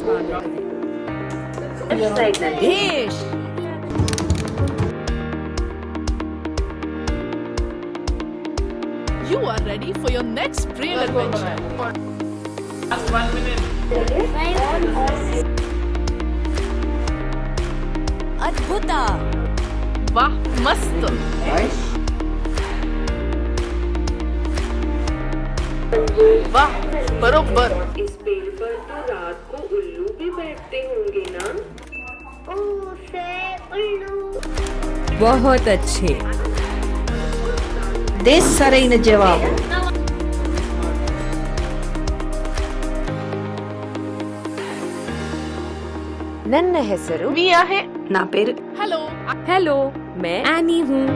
Dish. You are ready for your next brain adventure. Last one minute. Adbhuta. Wah, mast. Nice. बहुत अच्छे। दे sir जवाब। नन्न है सरु। है। ना पेर। हेलो हेलो मैं एनी हूँ।